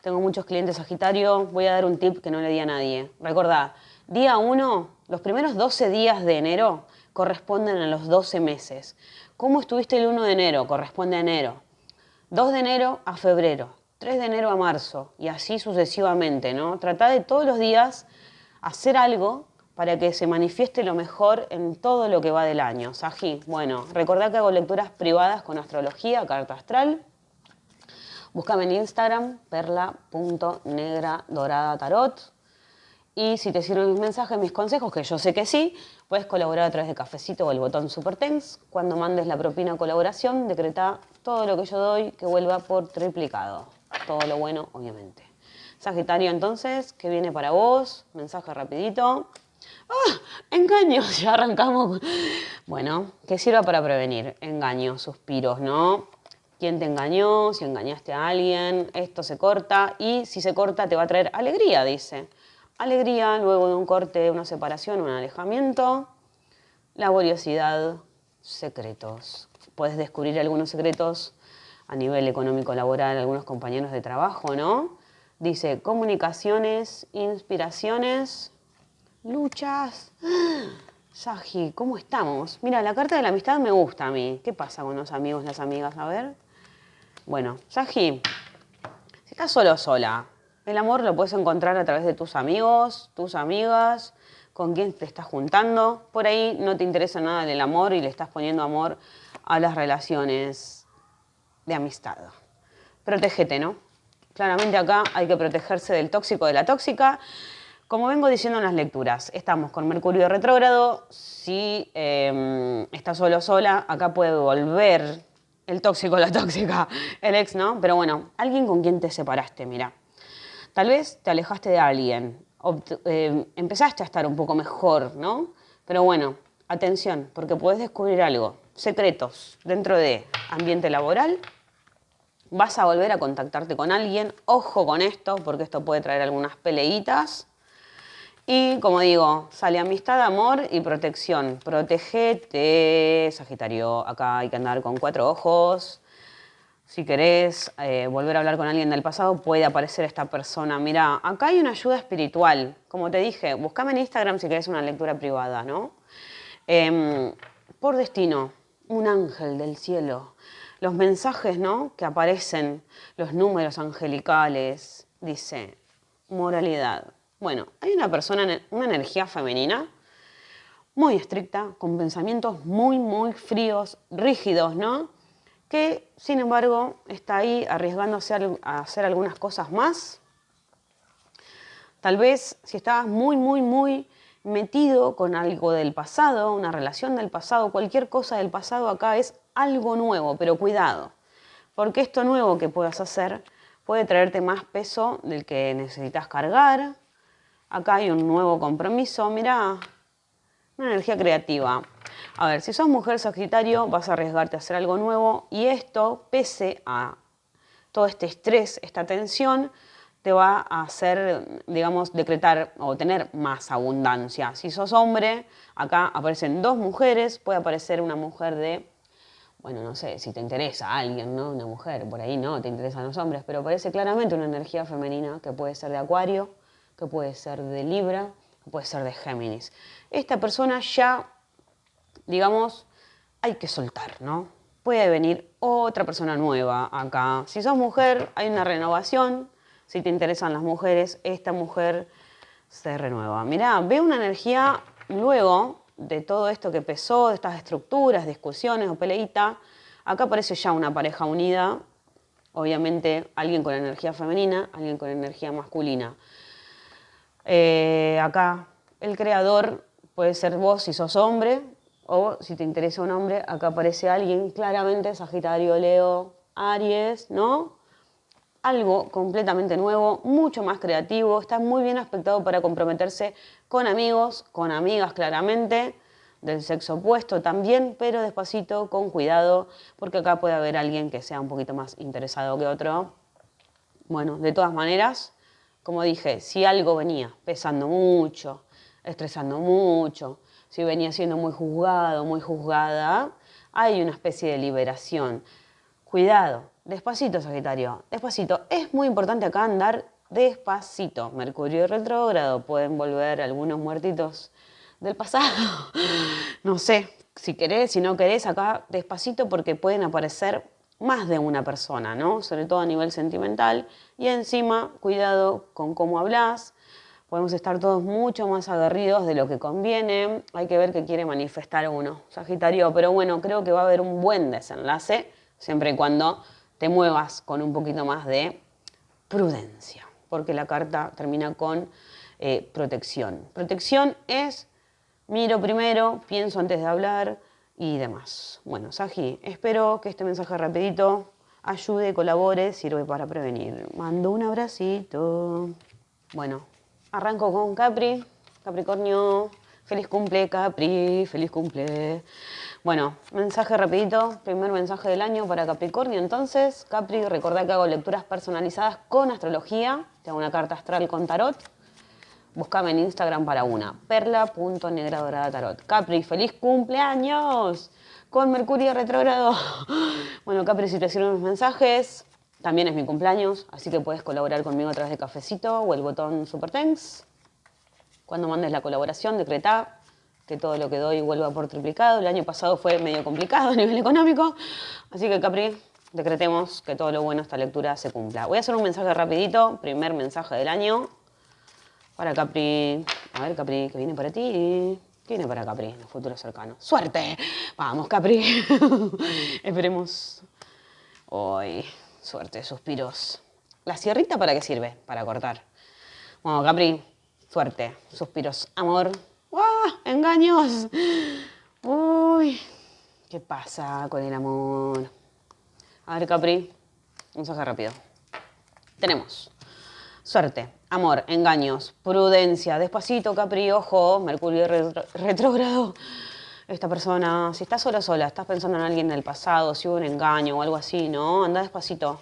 tengo muchos clientes Sagitario, voy a dar un tip que no le di a nadie. Recordá, día 1, los primeros 12 días de enero corresponden a los 12 meses. ¿Cómo estuviste el 1 de enero? Corresponde a enero. 2 de enero a febrero, 3 de enero a marzo y así sucesivamente, ¿no? Trata de todos los días hacer algo para que se manifieste lo mejor en todo lo que va del año. Saji, bueno, recordá que hago lecturas privadas con astrología, carta astral, Búscame en Instagram, perla.negraDoradatarot. Y si te sirven mis mensajes, mis consejos, que yo sé que sí, puedes colaborar a través de Cafecito o el botón Super Thanks. Cuando mandes la propina colaboración, decreta todo lo que yo doy que vuelva por triplicado. Todo lo bueno, obviamente. Sagitario, entonces, ¿qué viene para vos? Mensaje rapidito. ¡Ah! Engaños, <laughs> ya arrancamos. Bueno, que sirva para prevenir. Engaños, suspiros, ¿no? Quién te engañó, si engañaste a alguien, esto se corta y si se corta te va a traer alegría, dice. Alegría luego de un corte, una separación, un alejamiento, laboriosidad, secretos. Puedes descubrir algunos secretos a nivel económico laboral, algunos compañeros de trabajo, ¿no? Dice comunicaciones, inspiraciones, luchas. <gasps> Saji, ¿cómo estamos? Mira, la carta de la amistad me gusta a mí. ¿Qué pasa con los amigos, las amigas? A ver. Bueno, Saji, si estás solo o sola, el amor lo puedes encontrar a través de tus amigos, tus amigas, con quién te estás juntando. Por ahí no te interesa nada del amor y le estás poniendo amor a las relaciones de amistad. Protégete, ¿no? Claramente acá hay que protegerse del tóxico, de la tóxica. Como vengo diciendo en las lecturas, estamos con Mercurio retrógrado. Si eh, estás solo sola, acá puede volver el tóxico, la tóxica, el ex, ¿no? Pero bueno, alguien con quien te separaste, mira. Tal vez te alejaste de alguien, eh, empezaste a estar un poco mejor, ¿no? Pero bueno, atención, porque puedes descubrir algo, secretos dentro de ambiente laboral. Vas a volver a contactarte con alguien, ojo con esto, porque esto puede traer algunas peleitas. Y como digo, sale amistad, amor y protección. Protégete, Sagitario. Acá hay que andar con cuatro ojos. Si querés eh, volver a hablar con alguien del pasado, puede aparecer esta persona. Mira, acá hay una ayuda espiritual. Como te dije, buscame en Instagram si querés una lectura privada, ¿no? Em, por destino, un ángel del cielo. Los mensajes, ¿no? Que aparecen, los números angelicales. Dice, moralidad bueno, hay una persona, una energía femenina muy estricta, con pensamientos muy, muy fríos, rígidos, ¿no? Que, sin embargo, está ahí arriesgándose a hacer algunas cosas más. Tal vez si estabas muy, muy, muy metido con algo del pasado, una relación del pasado, cualquier cosa del pasado acá es algo nuevo, pero cuidado, porque esto nuevo que puedas hacer puede traerte más peso del que necesitas cargar, Acá hay un nuevo compromiso, mirá, una energía creativa. A ver, si sos mujer Sagitario, vas a arriesgarte a hacer algo nuevo y esto, pese a todo este estrés, esta tensión, te va a hacer, digamos, decretar o tener más abundancia. Si sos hombre, acá aparecen dos mujeres, puede aparecer una mujer de, bueno, no sé, si te interesa alguien, ¿no? Una mujer, por ahí no, te interesan los hombres, pero aparece claramente una energía femenina que puede ser de acuario, que puede ser de Libra, que puede ser de Géminis. Esta persona ya, digamos, hay que soltar, ¿no? Puede venir otra persona nueva acá. Si sos mujer, hay una renovación. Si te interesan las mujeres, esta mujer se renueva. Mirá, ve una energía luego de todo esto que pesó, de estas estructuras, discusiones o peleita. Acá aparece ya una pareja unida, obviamente alguien con energía femenina, alguien con energía masculina. Eh, acá el creador puede ser vos si sos hombre o si te interesa un hombre, acá aparece alguien claramente, Sagitario, Leo, Aries, ¿no? Algo completamente nuevo, mucho más creativo, está muy bien aspectado para comprometerse con amigos, con amigas claramente, del sexo opuesto también, pero despacito, con cuidado, porque acá puede haber alguien que sea un poquito más interesado que otro. Bueno, de todas maneras, como dije, si algo venía pesando mucho, estresando mucho, si venía siendo muy juzgado, muy juzgada, hay una especie de liberación. Cuidado, despacito Sagitario, despacito. Es muy importante acá andar despacito. Mercurio retrógrado, pueden volver algunos muertitos del pasado. <laughs> No sé, si querés, si no querés, acá despacito porque pueden aparecer más de una persona, ¿no? Sobre todo a nivel sentimental. Y encima, cuidado con cómo hablas. Podemos estar todos mucho más aguerridos de lo que conviene. Hay que ver qué quiere manifestar uno, Sagitario. Pero bueno, creo que va a haber un buen desenlace, siempre y cuando te muevas con un poquito más de prudencia, porque la carta termina con eh, protección. Protección es, miro primero, pienso antes de hablar, y demás. Bueno, Saji, espero que este mensaje rapidito ayude, colabore, sirve para prevenir. Mando un abracito. Bueno, arranco con Capri. Capricornio, feliz cumple, Capri, feliz cumple. Bueno, mensaje rapidito, primer mensaje del año para Capricornio. Entonces, Capri, recordá que hago lecturas personalizadas con astrología. Tengo una carta astral con tarot Búscame en Instagram para una. Perla.negradorada Capri, feliz cumpleaños con Mercurio retrógrado. <laughs> Bueno, Capri, si te sirven mis mensajes, también es mi cumpleaños, así que puedes colaborar conmigo a través de Cafecito o el botón Super Thanks. Cuando mandes la colaboración, decreta que todo lo que doy vuelva por triplicado. El año pasado fue medio complicado a nivel económico, así que Capri, decretemos que todo lo bueno esta lectura se cumpla. Voy a hacer un mensaje rapidito, primer mensaje del año. Para Capri. A ver, Capri, ¿qué viene para ti? ¿Qué viene para Capri en el futuro cercano? ¡Suerte! Vamos, Capri. <laughs> Esperemos. Uy, suerte, suspiros. ¿La sierrita para qué sirve? Para cortar. Bueno, Capri, suerte, suspiros, amor. ¡Engaños! Uy, ¿qué pasa con el amor? A ver, Capri, un mensaje rápido. Tenemos suerte, amor, engaños, prudencia, despacito, Capri, ojo, Mercurio retrógrado. Esta persona, si estás sola sola, estás pensando en alguien del pasado, si hubo un engaño o algo así, ¿no? Anda despacito.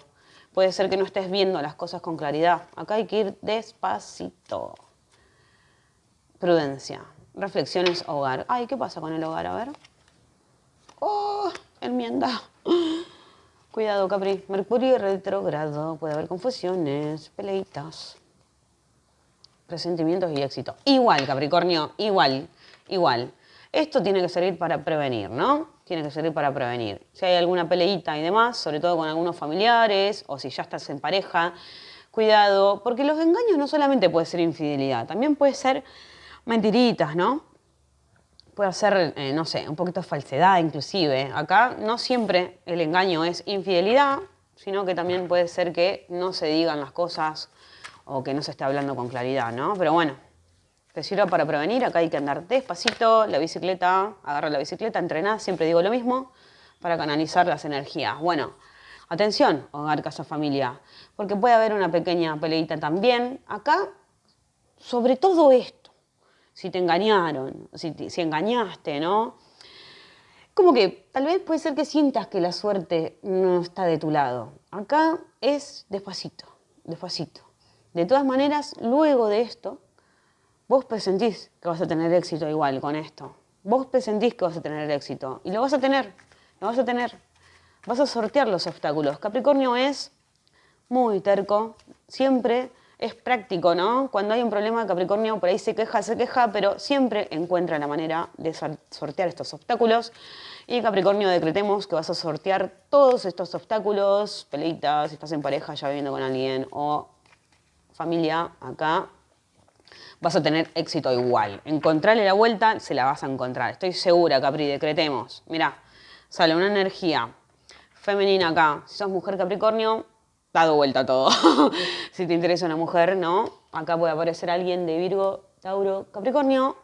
Puede ser que no estés viendo las cosas con claridad. Acá hay que ir despacito. Prudencia. Reflexiones, hogar. Ay, ¿qué pasa con el hogar? A ver. Oh, enmienda. Cuidado, Capri. Mercurio retrogrado. Puede haber confusiones, peleitas, presentimientos y éxito. Igual, Capricornio, igual, igual. Esto tiene que servir para prevenir, ¿no? Tiene que servir para prevenir. Si hay alguna peleita y demás, sobre todo con algunos familiares o si ya estás en pareja, cuidado, porque los engaños no solamente puede ser infidelidad, también puede ser mentiritas, ¿no? Puede ser, eh, no sé, un poquito de falsedad inclusive. Acá no siempre el engaño es infidelidad, sino que también puede ser que no se digan las cosas o que no se esté hablando con claridad, ¿no? Pero bueno, te sirva para prevenir, acá hay que andar despacito, la bicicleta, agarra la bicicleta, entrenar, siempre digo lo mismo, para canalizar las energías. Bueno, atención, hogar, casa, familia, porque puede haber una pequeña peleita también. Acá, sobre todo esto, si te engañaron, si, si engañaste, ¿no? Como que tal vez puede ser que sientas que la suerte no está de tu lado. Acá es despacito, despacito. De todas maneras, luego de esto, Vos presentís que vas a tener éxito igual con esto. Vos presentís que vas a tener éxito. Y lo vas a tener, lo vas a tener. Vas a sortear los obstáculos. Capricornio es muy terco, siempre es práctico, ¿no? Cuando hay un problema, Capricornio por ahí se queja, se queja, pero siempre encuentra la manera de sortear estos obstáculos. Y Capricornio, decretemos que vas a sortear todos estos obstáculos, peleitas, si estás en pareja ya viviendo con alguien o familia, acá vas a tener éxito igual. Encontrarle la vuelta, se la vas a encontrar. Estoy segura, Capri, decretemos. Mira, sale una energía femenina acá. Si sos mujer Capricornio, dado vuelta todo. <laughs> si te interesa una mujer, ¿no? Acá puede aparecer alguien de Virgo, Tauro, Capricornio.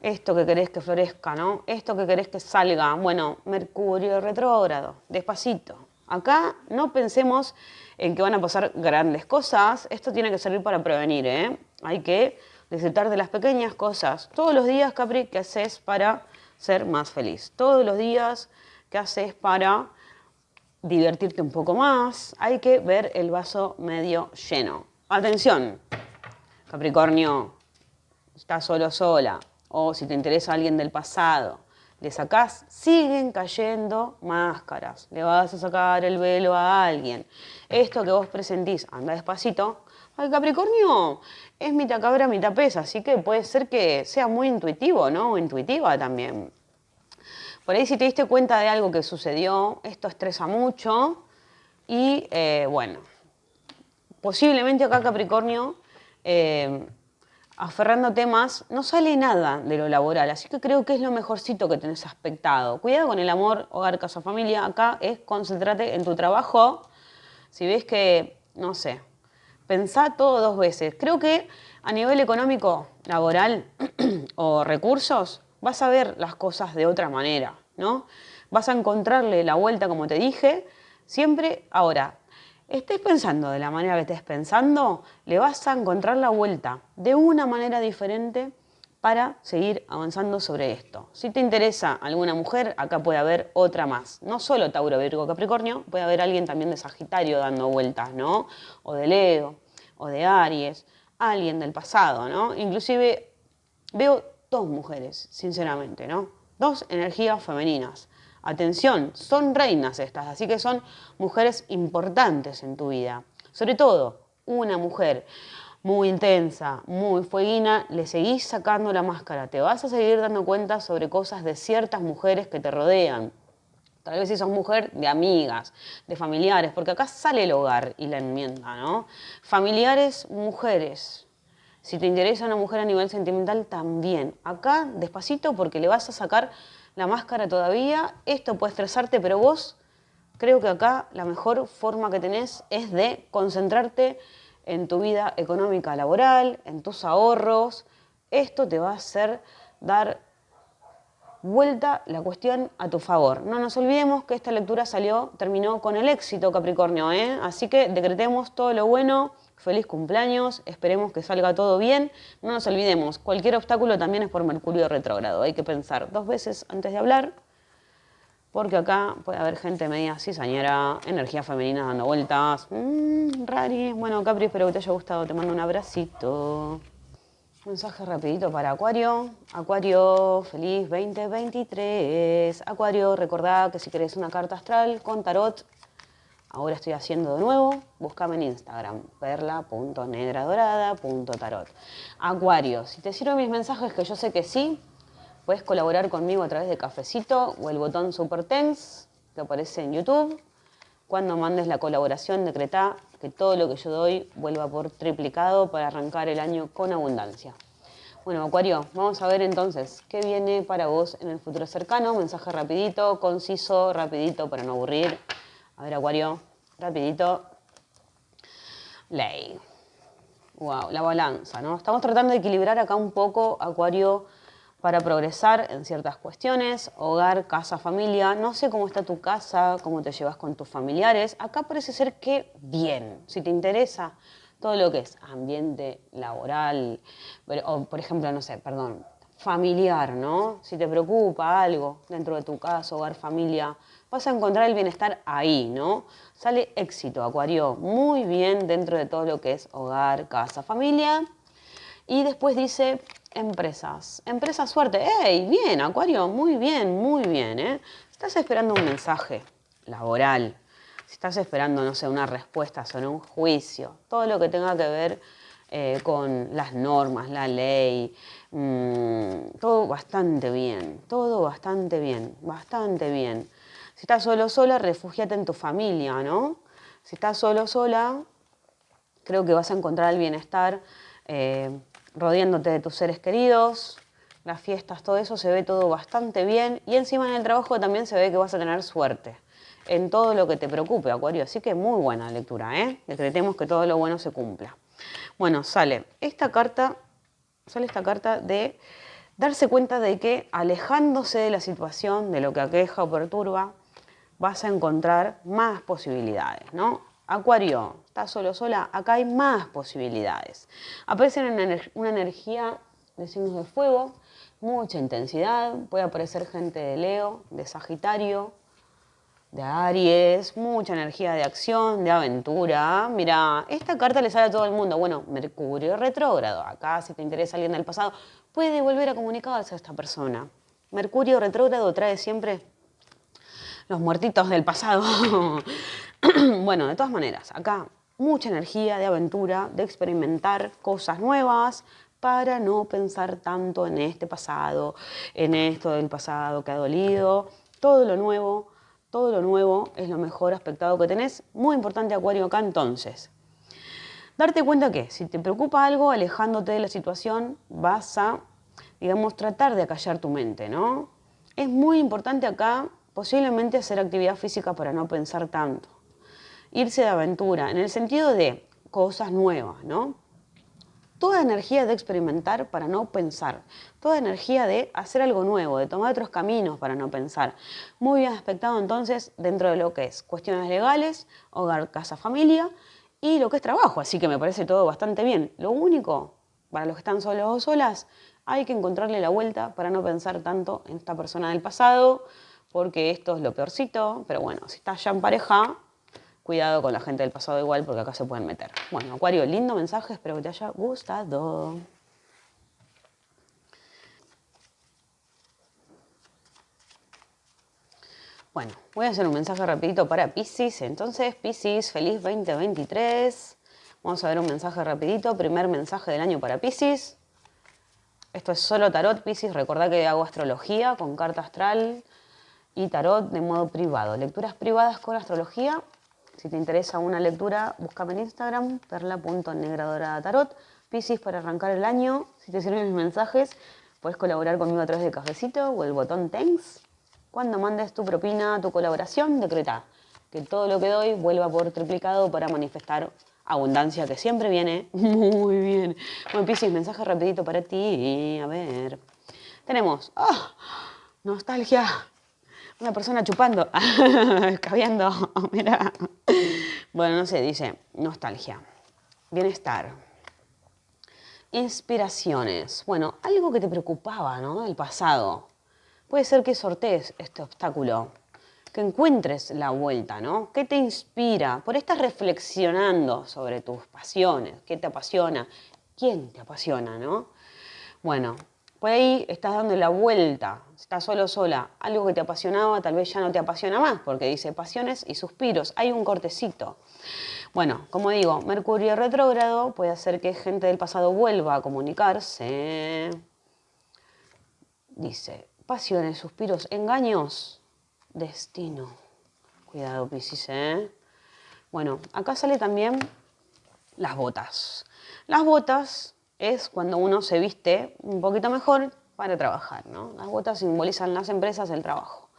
Esto que querés que florezca, ¿no? Esto que querés que salga. Bueno, Mercurio retrógrado, despacito. Acá no pensemos en que van a pasar grandes cosas. Esto tiene que servir para prevenir, ¿eh? Hay que disfrutar de las pequeñas cosas. Todos los días, Capri, ¿qué haces para ser más feliz? Todos los días, ¿qué haces para divertirte un poco más? Hay que ver el vaso medio lleno. Atención, Capricornio, estás solo sola, o si te interesa alguien del pasado, le sacás, siguen cayendo máscaras. Le vas a sacar el velo a alguien. Esto que vos presentís, anda despacito, al Capricornio es mitad cabra, mitad pesa, así que puede ser que sea muy intuitivo, ¿no? O intuitiva también. Por ahí si te diste cuenta de algo que sucedió, esto estresa mucho y eh, bueno, posiblemente acá Capricornio, eh, aferrando temas, no sale nada de lo laboral, así que creo que es lo mejorcito que tenés aspectado. Cuidado con el amor, hogar, casa, familia, acá es concentrate en tu trabajo. Si ves que, no sé, pensá todo dos veces. Creo que a nivel económico, laboral <clears throat> o recursos, vas a ver las cosas de otra manera, ¿no? Vas a encontrarle la vuelta, como te dije, siempre ahora. Estés pensando de la manera que estés pensando, le vas a encontrar la vuelta de una manera diferente para seguir avanzando sobre esto. Si te interesa alguna mujer, acá puede haber otra más. No solo Tauro, Virgo, Capricornio, puede haber alguien también de Sagitario dando vueltas, ¿no? O de Leo o de Aries, alguien del pasado, ¿no? Inclusive veo dos mujeres, sinceramente, ¿no? Dos energías femeninas. Atención, son reinas estas, así que son mujeres importantes en tu vida. Sobre todo, una mujer muy intensa, muy fueguina, le seguís sacando la máscara, te vas a seguir dando cuenta sobre cosas de ciertas mujeres que te rodean. Tal vez si sos mujer, de amigas, de familiares, porque acá sale el hogar y la enmienda, ¿no? Familiares, mujeres. Si te interesa una mujer a nivel sentimental, también. Acá, despacito, porque le vas a sacar la máscara todavía. Esto puede estresarte, pero vos Creo que acá la mejor forma que tenés es de concentrarte en tu vida económica laboral, en tus ahorros. Esto te va a hacer dar vuelta la cuestión a tu favor. No nos olvidemos que esta lectura salió, terminó con el éxito Capricornio, ¿eh? así que decretemos todo lo bueno, feliz cumpleaños, esperemos que salga todo bien. No nos olvidemos, cualquier obstáculo también es por Mercurio retrógrado, hay que pensar dos veces antes de hablar, porque acá puede haber gente media cizañera, energía femenina dando vueltas. Mmm, rari. Bueno, Capri, espero que te haya gustado, te mando un abracito. Mensaje rapidito para Acuario. Acuario, feliz 2023. Acuario, recordá que si querés una carta astral con tarot, ahora estoy haciendo de nuevo, búscame en Instagram, perla.negradorada.tarot. Acuario, si te sirven mis mensajes, que yo sé que sí, puedes colaborar conmigo a través de Cafecito o el botón Super Tense que aparece en YouTube. Cuando mandes la colaboración, decretá que todo lo que yo doy vuelva por triplicado para arrancar el año con abundancia. Bueno, Acuario, vamos a ver entonces qué viene para vos en el futuro cercano. Mensaje rapidito, conciso, rapidito para no aburrir. A ver, Acuario, rapidito. Ley. Wow, la balanza, ¿no? Estamos tratando de equilibrar acá un poco, Acuario, para progresar en ciertas cuestiones, hogar, casa, familia. No sé cómo está tu casa, cómo te llevas con tus familiares. Acá parece ser que bien, si te interesa todo lo que es ambiente laboral, o por ejemplo, no sé, perdón, familiar, ¿no? Si te preocupa algo dentro de tu casa, hogar, familia, vas a encontrar el bienestar ahí, ¿no? Sale éxito, Acuario, muy bien dentro de todo lo que es hogar, casa, familia. Y después dice empresas. Empresa suerte. ¡Ey! Bien, Acuario, muy bien, muy bien. ¿eh? estás esperando un mensaje laboral, si estás esperando, no sé, una respuesta sobre un juicio, todo lo que tenga que ver eh, con las normas, la ley, mm, todo bastante bien, todo bastante bien, bastante bien. Si estás solo sola, refugiate en tu familia, ¿no? Si estás solo sola, creo que vas a encontrar el bienestar. Eh, rodeándote de tus seres queridos, las fiestas, todo eso se ve todo bastante bien y encima en el trabajo también se ve que vas a tener suerte en todo lo que te preocupe, Acuario. Así que muy buena lectura, ¿eh? Decretemos que todo lo bueno se cumpla. Bueno, sale esta carta, sale esta carta de darse cuenta de que alejándose de la situación, de lo que aqueja o perturba, vas a encontrar más posibilidades, ¿no? Acuario, ¿estás solo sola? Acá hay más posibilidades. Aparece una, energía de signos de fuego, mucha intensidad, puede aparecer gente de Leo, de Sagitario, de Aries, mucha energía de acción, de aventura. Mira, esta carta le sale a todo el mundo. Bueno, Mercurio retrógrado. Acá, si te interesa alguien del pasado, puede volver a comunicarse a esta persona. Mercurio retrógrado trae siempre los muertitos del pasado. <clears throat> bueno, de todas maneras, acá mucha energía de aventura, de experimentar cosas nuevas para no pensar tanto en este pasado, en esto del pasado que ha dolido. Todo lo nuevo, todo lo nuevo es lo mejor aspectado que tenés. Muy importante Acuario acá entonces. Darte cuenta que si te preocupa algo, alejándote de la situación, vas a, digamos, tratar de acallar tu mente, ¿no? Es muy importante acá posiblemente hacer actividad física para no pensar tanto irse de aventura, en el sentido de cosas nuevas, ¿no? Toda energía de experimentar para no pensar, toda energía de hacer algo nuevo, de tomar otros caminos para no pensar. Muy bien aspectado entonces dentro de lo que es cuestiones legales, hogar, casa, familia y lo que es trabajo, así que me parece todo bastante bien. Lo único, para los que están solos o solas, hay que encontrarle la vuelta para no pensar tanto en esta persona del pasado, porque esto es lo peorcito, pero bueno, si estás ya en pareja, Cuidado con la gente del pasado igual porque acá se pueden meter. Bueno, Acuario, lindo mensaje, espero que te haya gustado. Bueno, voy a hacer un mensaje rapidito para Pisces. Entonces, Pisces, feliz 2023. Vamos a ver un mensaje rapidito. Primer mensaje del año para Pisces. Esto es solo tarot, Pisces. Recordá que hago astrología con carta astral y tarot de modo privado. Lecturas privadas con astrología si te interesa una lectura, búscame en Instagram, perla.negradoratarot, Piscis para arrancar el año. Si te sirven mis mensajes, puedes colaborar conmigo a través de Cafecito o el botón Thanks. Cuando mandes tu propina, tu colaboración, decreta que todo lo que doy vuelva por triplicado para manifestar abundancia que siempre viene <laughs> muy bien. Bueno, Piscis, mensaje rapidito para ti. A ver. Tenemos ¡ah! nostalgia. Una persona chupando, <laughs> escabeando. <laughs> Mira. Bueno, no sé, dice nostalgia. Bienestar. Inspiraciones. Bueno, algo que te preocupaba, ¿no? Del pasado. Puede ser que sortees este obstáculo que encuentres la vuelta, ¿no? ¿Qué te inspira? Por estás reflexionando sobre tus pasiones, qué te apasiona, quién te apasiona, ¿no? Bueno, por ahí estás dando la vuelta, estás solo sola, algo que te apasionaba tal vez ya no te apasiona más, porque dice pasiones y suspiros, hay un cortecito. Bueno, como digo, Mercurio retrógrado puede hacer que gente del pasado vuelva a comunicarse. Dice, pasiones, suspiros, engaños, destino. Cuidado, Piscis, ¿eh? Bueno, acá sale también las botas. Las botas es cuando uno se viste un poquito mejor para trabajar, ¿no? Las botas simbolizan las empresas, el trabajo.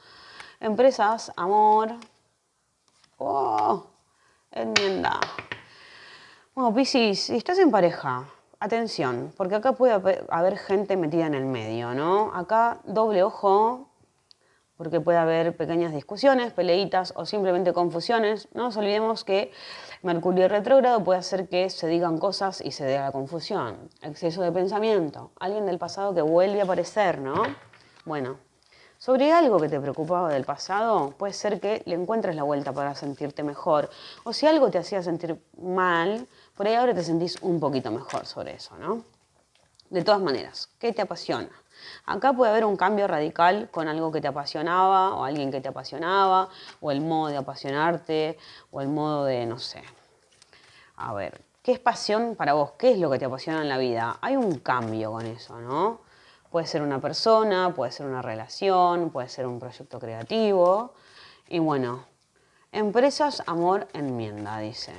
Empresas, amor. ¡Oh! Enmienda. Bueno, Piscis, si estás en pareja, atención, porque acá puede haber gente metida en el medio, ¿no? Acá doble ojo, porque puede haber pequeñas discusiones, peleitas o simplemente confusiones. No nos olvidemos que Mercurio retrógrado puede hacer que se digan cosas y se dé la confusión. Exceso de pensamiento, alguien del pasado que vuelve a aparecer, ¿no? Bueno, sobre algo que te preocupaba del pasado, puede ser que le encuentres la vuelta para sentirte mejor. O si algo te hacía sentir mal, por ahí ahora te sentís un poquito mejor sobre eso, ¿no? De todas maneras, ¿qué te apasiona? Acá puede haber un cambio radical con algo que te apasionaba o alguien que te apasionaba o el modo de apasionarte o el modo de, no sé. A ver, ¿qué es pasión para vos? ¿Qué es lo que te apasiona en la vida? Hay un cambio con eso, ¿no? Puede ser una persona, puede ser una relación, puede ser un proyecto creativo. Y bueno, empresas, amor, enmienda, dice.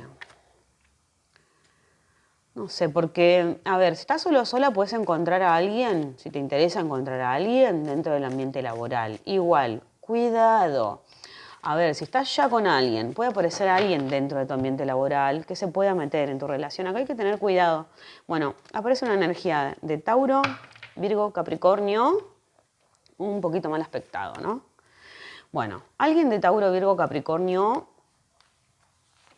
No sé, porque, a ver, si estás solo o sola, puedes encontrar a alguien, si te interesa encontrar a alguien dentro del ambiente laboral. Igual, cuidado. A ver, si estás ya con alguien, puede aparecer alguien dentro de tu ambiente laboral que se pueda meter en tu relación. Acá hay que tener cuidado. Bueno, aparece una energía de Tauro, Virgo, Capricornio, un poquito mal aspectado, ¿no? Bueno, alguien de Tauro, Virgo, Capricornio,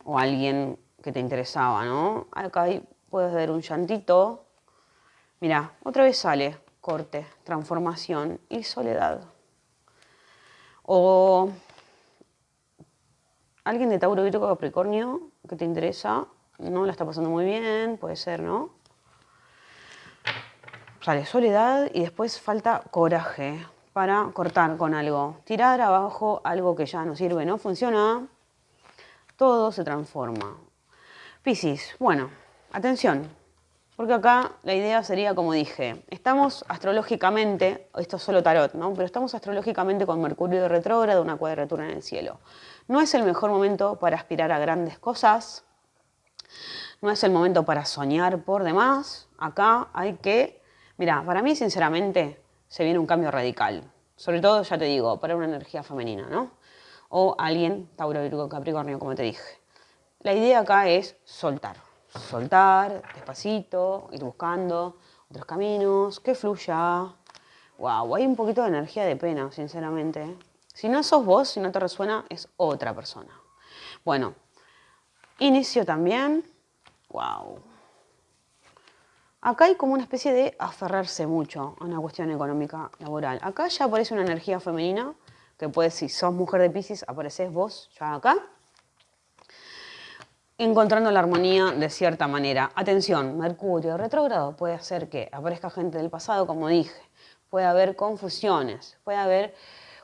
o alguien que te interesaba, ¿no? Acá hay puedes ver un llantito. Mira, otra vez sale corte, transformación y soledad. O alguien de Tauro, Virgo, Capricornio que te interesa, no la está pasando muy bien, puede ser, ¿no? Sale soledad y después falta coraje para cortar con algo. Tirar abajo algo que ya no sirve, no funciona, todo se transforma. Piscis, bueno, Atención, porque acá la idea sería, como dije, estamos astrológicamente, esto es solo tarot, ¿no? Pero estamos astrológicamente con Mercurio retrógrado, una cuadratura en el cielo. No es el mejor momento para aspirar a grandes cosas, no es el momento para soñar por demás. Acá hay que, mira, para mí sinceramente se viene un cambio radical. Sobre todo, ya te digo, para una energía femenina, ¿no? O alguien, Tauro, Virgo, Capricornio, como te dije. La idea acá es soltar soltar despacito, ir buscando otros caminos, que fluya. Wow, hay un poquito de energía de pena, sinceramente. Si no sos vos, si no te resuena, es otra persona. Bueno, inicio también. Wow. Acá hay como una especie de aferrarse mucho a una cuestión económica laboral. Acá ya aparece una energía femenina, que puede, si sos mujer de Pisces, apareces vos ya acá encontrando la armonía de cierta manera. Atención, Mercurio retrógrado puede hacer que aparezca gente del pasado, como dije, puede haber confusiones, puede haber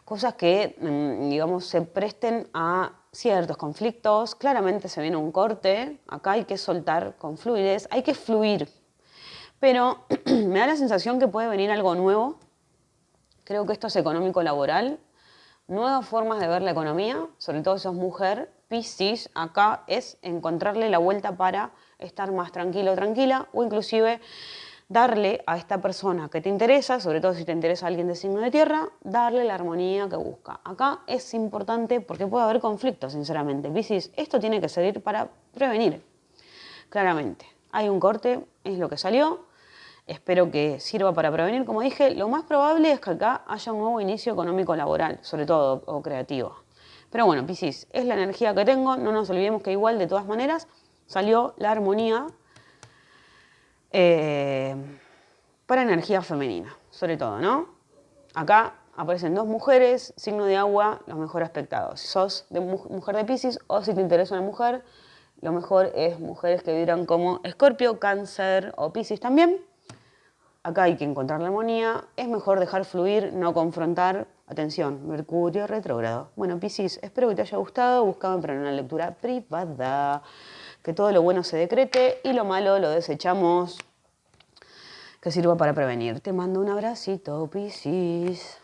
cosas que, mm, digamos, se presten a ciertos conflictos. Claramente se viene un corte, acá hay que soltar con fluidez, hay que fluir. Pero <clears throat> me da la sensación que puede venir algo nuevo. Creo que esto es económico-laboral. Nuevas formas de ver la economía, sobre todo si sos mujer, Piscis acá es encontrarle la vuelta para estar más tranquilo tranquila o inclusive darle a esta persona que te interesa, sobre todo si te interesa alguien de signo de tierra, darle la armonía que busca. Acá es importante porque puede haber conflictos, sinceramente. Piscis, esto tiene que servir para prevenir, claramente. Hay un corte, es lo que salió. Espero que sirva para prevenir. Como dije, lo más probable es que acá haya un nuevo inicio económico laboral, sobre todo, o creativo. Pero bueno, Piscis, es la energía que tengo. No nos olvidemos que igual, de todas maneras, salió la armonía eh, para energía femenina, sobre todo, ¿no? Acá aparecen dos mujeres, signo de agua, los mejor aspectados. Si sos de mujer de Pisces o si te interesa una mujer, lo mejor es mujeres que vibran como Escorpio, Cáncer o Pisces también. Acá hay que encontrar la armonía. Es mejor dejar fluir, no confrontar. Atención, Mercurio retrógrado. Bueno, Pisces, espero que te haya gustado. Buscame para una lectura privada que todo lo bueno se decrete y lo malo lo desechamos, que sirva para prevenir. Te mando un abracito, Piscis.